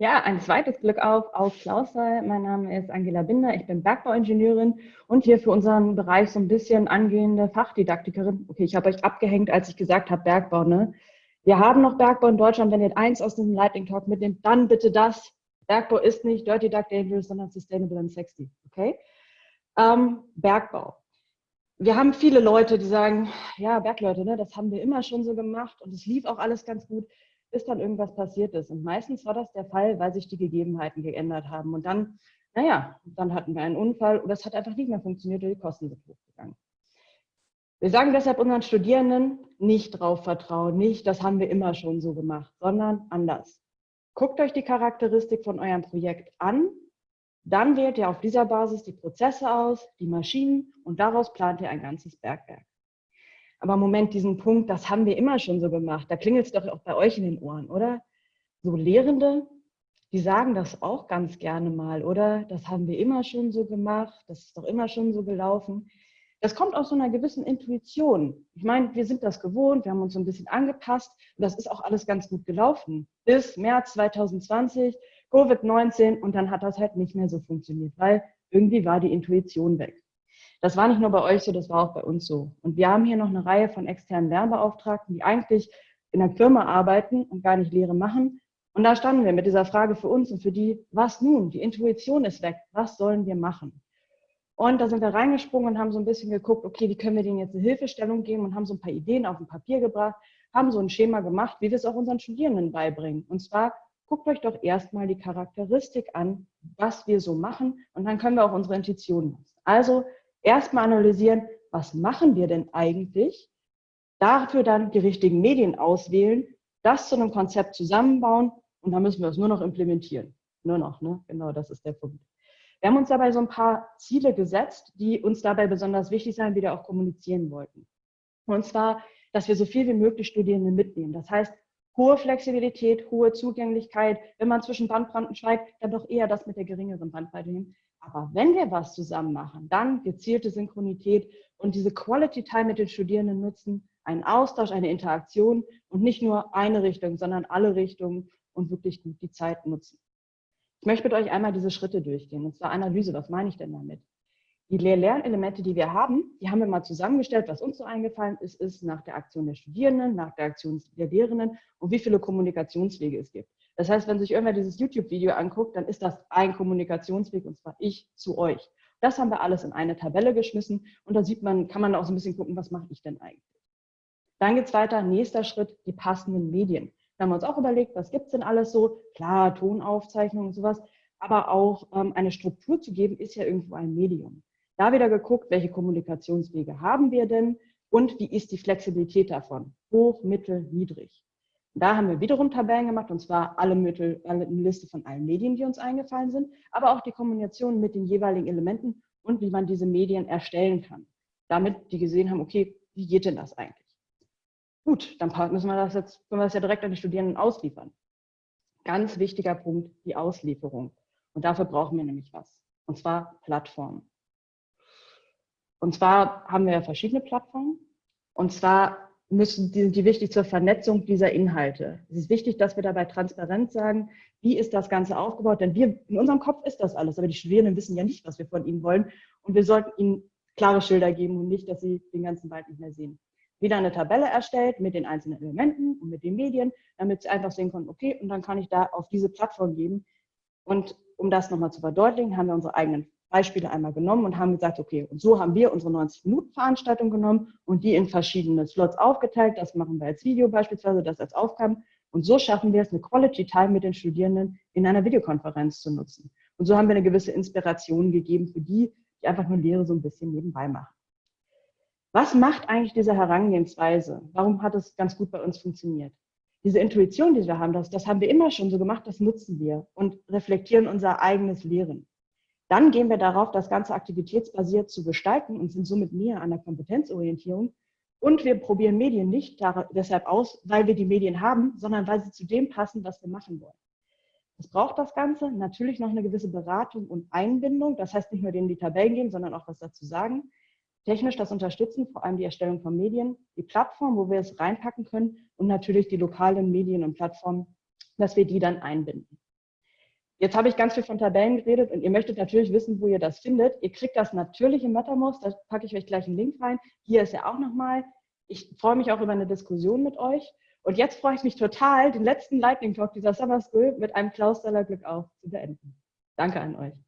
Ja, ein zweites Glück auf auf Klausthal. Mein Name ist Angela Binder, ich bin Bergbauingenieurin und hier für unseren Bereich so ein bisschen angehende Fachdidaktikerin. Okay, ich habe euch abgehängt, als ich gesagt habe Bergbau. Ne? Wir haben noch Bergbau in Deutschland. Wenn ihr eins aus diesem Lightning Talk mitnehmt, dann bitte das. Bergbau ist nicht Dirty Duck Dangerous, sondern Sustainable and Sexy. Okay? Ähm, Bergbau. Wir haben viele Leute, die sagen, ja, Bergleute, ne, das haben wir immer schon so gemacht und es lief auch alles ganz gut bis dann irgendwas passiert ist. Und meistens war das der Fall, weil sich die Gegebenheiten geändert haben. Und dann, naja, dann hatten wir einen Unfall oder es hat einfach nicht mehr funktioniert oder die Kosten sind hochgegangen. Wir sagen deshalb unseren Studierenden, nicht drauf vertrauen, nicht, das haben wir immer schon so gemacht, sondern anders. Guckt euch die Charakteristik von eurem Projekt an, dann wählt ihr auf dieser Basis die Prozesse aus, die Maschinen und daraus plant ihr ein ganzes Bergwerk. Aber Moment, diesen Punkt, das haben wir immer schon so gemacht. Da klingelt es doch auch bei euch in den Ohren, oder? So Lehrende, die sagen das auch ganz gerne mal, oder? Das haben wir immer schon so gemacht, das ist doch immer schon so gelaufen. Das kommt aus so einer gewissen Intuition. Ich meine, wir sind das gewohnt, wir haben uns so ein bisschen angepasst und das ist auch alles ganz gut gelaufen. Bis März 2020, Covid-19 und dann hat das halt nicht mehr so funktioniert, weil irgendwie war die Intuition weg. Das war nicht nur bei euch so, das war auch bei uns so. Und wir haben hier noch eine Reihe von externen Lernbeauftragten, die eigentlich in der Firma arbeiten und gar nicht Lehre machen. Und da standen wir mit dieser Frage für uns und für die, was nun? Die Intuition ist weg. Was sollen wir machen? Und da sind wir reingesprungen und haben so ein bisschen geguckt, okay, wie können wir denen jetzt eine Hilfestellung geben und haben so ein paar Ideen auf ein Papier gebracht, haben so ein Schema gemacht, wie wir es auch unseren Studierenden beibringen. Und zwar guckt euch doch erstmal die Charakteristik an, was wir so machen und dann können wir auch unsere Intuition nutzen. Also erstmal analysieren, was machen wir denn eigentlich? Dafür dann die richtigen Medien auswählen, das zu einem Konzept zusammenbauen und dann müssen wir es nur noch implementieren. Nur noch, ne? Genau, das ist der Punkt. Wir haben uns dabei so ein paar Ziele gesetzt, die uns dabei besonders wichtig sein, wieder auch kommunizieren wollten. Und zwar, dass wir so viel wie möglich Studierende mitnehmen. Das heißt, hohe Flexibilität, hohe Zugänglichkeit. Wenn man zwischen Bandbreiten schweigt, dann doch eher das mit der geringeren Bandbreite nehmen. Aber wenn wir was zusammen machen, dann gezielte Synchronität und diese Quality Time mit den Studierenden nutzen, einen Austausch, eine Interaktion und nicht nur eine Richtung, sondern alle Richtungen und wirklich gut die Zeit nutzen. Ich möchte mit euch einmal diese Schritte durchgehen, und zwar Analyse. Was meine ich denn damit? Die Lehr-Lernelemente, die wir haben, die haben wir mal zusammengestellt. Was uns so eingefallen ist, ist nach der Aktion der Studierenden, nach der Aktion der Lehrenden und wie viele Kommunikationswege es gibt. Das heißt, wenn sich irgendwer dieses YouTube-Video anguckt, dann ist das ein Kommunikationsweg und zwar ich zu euch. Das haben wir alles in eine Tabelle geschmissen und da sieht man, kann man auch so ein bisschen gucken, was mache ich denn eigentlich. Dann geht es weiter, nächster Schritt, die passenden Medien. Da haben wir uns auch überlegt, was gibt es denn alles so? Klar, Tonaufzeichnungen und sowas, aber auch ähm, eine Struktur zu geben, ist ja irgendwo ein Medium. Da wieder geguckt, welche Kommunikationswege haben wir denn und wie ist die Flexibilität davon? Hoch, mittel, niedrig. Da haben wir wiederum Tabellen gemacht, und zwar alle Mittel, eine Liste von allen Medien, die uns eingefallen sind, aber auch die Kombination mit den jeweiligen Elementen und wie man diese Medien erstellen kann. Damit die gesehen haben, okay, wie geht denn das eigentlich? Gut, dann müssen wir das jetzt, können wir das ja direkt an die Studierenden ausliefern. Ganz wichtiger Punkt, die Auslieferung. Und dafür brauchen wir nämlich was. Und zwar Plattformen. Und zwar haben wir verschiedene Plattformen. Und zwar müssen, die sind die wichtig zur Vernetzung dieser Inhalte. Es ist wichtig, dass wir dabei transparent sagen, wie ist das Ganze aufgebaut, denn wir, in unserem Kopf ist das alles, aber die Studierenden wissen ja nicht, was wir von ihnen wollen und wir sollten ihnen klare Schilder geben und nicht, dass sie den ganzen Wald nicht mehr sehen. Wieder eine Tabelle erstellt mit den einzelnen Elementen und mit den Medien, damit sie einfach sehen können, okay, und dann kann ich da auf diese Plattform geben. Und um das nochmal zu verdeutlichen, haben wir unsere eigenen Beispiele einmal genommen und haben gesagt, okay, und so haben wir unsere 90-Minuten-Veranstaltung genommen und die in verschiedene Slots aufgeteilt. Das machen wir als Video beispielsweise, das als Aufgaben. Und so schaffen wir es, eine Quality Time mit den Studierenden in einer Videokonferenz zu nutzen. Und so haben wir eine gewisse Inspiration gegeben für die, die einfach nur Lehre so ein bisschen nebenbei machen. Was macht eigentlich diese Herangehensweise? Warum hat es ganz gut bei uns funktioniert? Diese Intuition, die wir haben, das, das haben wir immer schon so gemacht, das nutzen wir und reflektieren unser eigenes Lehren. Dann gehen wir darauf, das Ganze aktivitätsbasiert zu gestalten und sind somit näher an der Kompetenzorientierung. Und wir probieren Medien nicht deshalb aus, weil wir die Medien haben, sondern weil sie zu dem passen, was wir machen wollen. Es braucht das Ganze natürlich noch eine gewisse Beratung und Einbindung. Das heißt nicht nur denen die Tabellen geben, sondern auch was dazu sagen. Technisch das unterstützen, vor allem die Erstellung von Medien, die Plattform, wo wir es reinpacken können und natürlich die lokalen Medien und Plattformen, dass wir die dann einbinden. Jetzt habe ich ganz viel von Tabellen geredet und ihr möchtet natürlich wissen, wo ihr das findet. Ihr kriegt das natürlich im MetaMost, da packe ich euch gleich einen Link rein. Hier ist er auch nochmal. Ich freue mich auch über eine Diskussion mit euch. Und jetzt freue ich mich total, den letzten Lightning Talk dieser Summer School mit einem Klaus Glück auf zu beenden. Danke an euch.